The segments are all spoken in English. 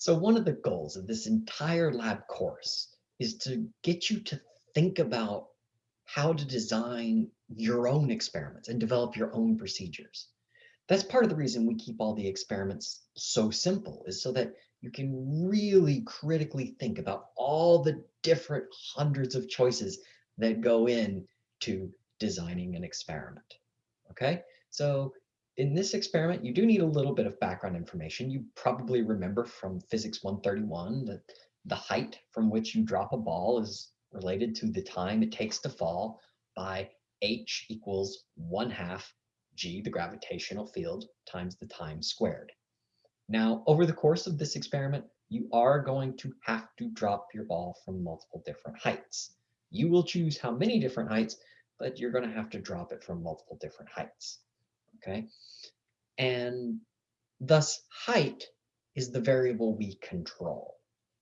So one of the goals of this entire lab course is to get you to think about how to design your own experiments and develop your own procedures. That's part of the reason we keep all the experiments so simple is so that you can really critically think about all the different hundreds of choices that go in to designing an experiment. Okay, so in this experiment, you do need a little bit of background information. You probably remember from physics 131 that the height from which you drop a ball is related to the time it takes to fall by h equals 1 half g, the gravitational field, times the time squared. Now, over the course of this experiment, you are going to have to drop your ball from multiple different heights. You will choose how many different heights, but you're going to have to drop it from multiple different heights. Okay, and thus height is the variable we control.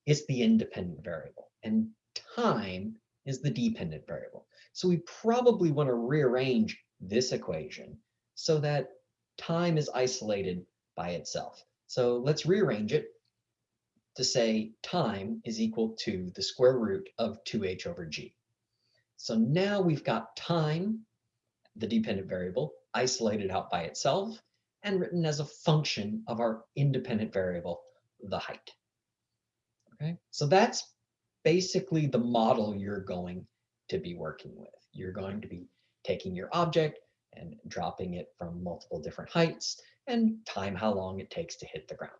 It's the independent variable. And time is the dependent variable. So we probably want to rearrange this equation so that time is isolated by itself. So let's rearrange it to say time is equal to the square root of 2h over g. So now we've got time, the dependent variable, isolated out by itself, and written as a function of our independent variable, the height. Okay, so that's basically the model you're going to be working with. You're going to be taking your object and dropping it from multiple different heights and time how long it takes to hit the ground.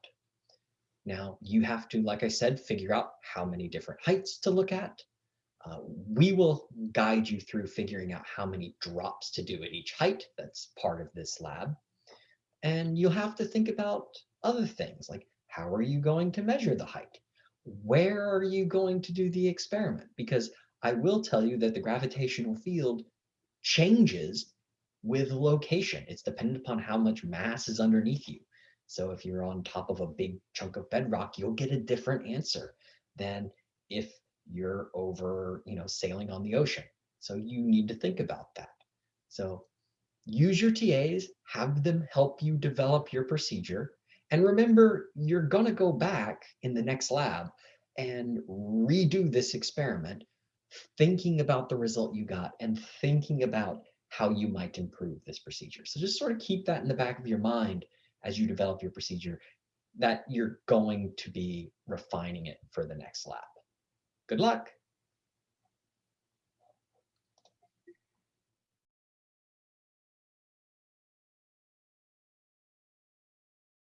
Now you have to, like I said, figure out how many different heights to look at. Uh, we will guide you through figuring out how many drops to do at each height. That's part of this lab. And you'll have to think about other things like how are you going to measure the height? Where are you going to do the experiment? Because I will tell you that the gravitational field changes with location. It's dependent upon how much mass is underneath you. So if you're on top of a big chunk of bedrock, you'll get a different answer than if you're over, you know, sailing on the ocean. So you need to think about that. So use your TAs, have them help you develop your procedure. And remember, you're going to go back in the next lab and redo this experiment, thinking about the result you got and thinking about how you might improve this procedure. So just sort of keep that in the back of your mind as you develop your procedure that you're going to be refining it for the next lab. Good luck.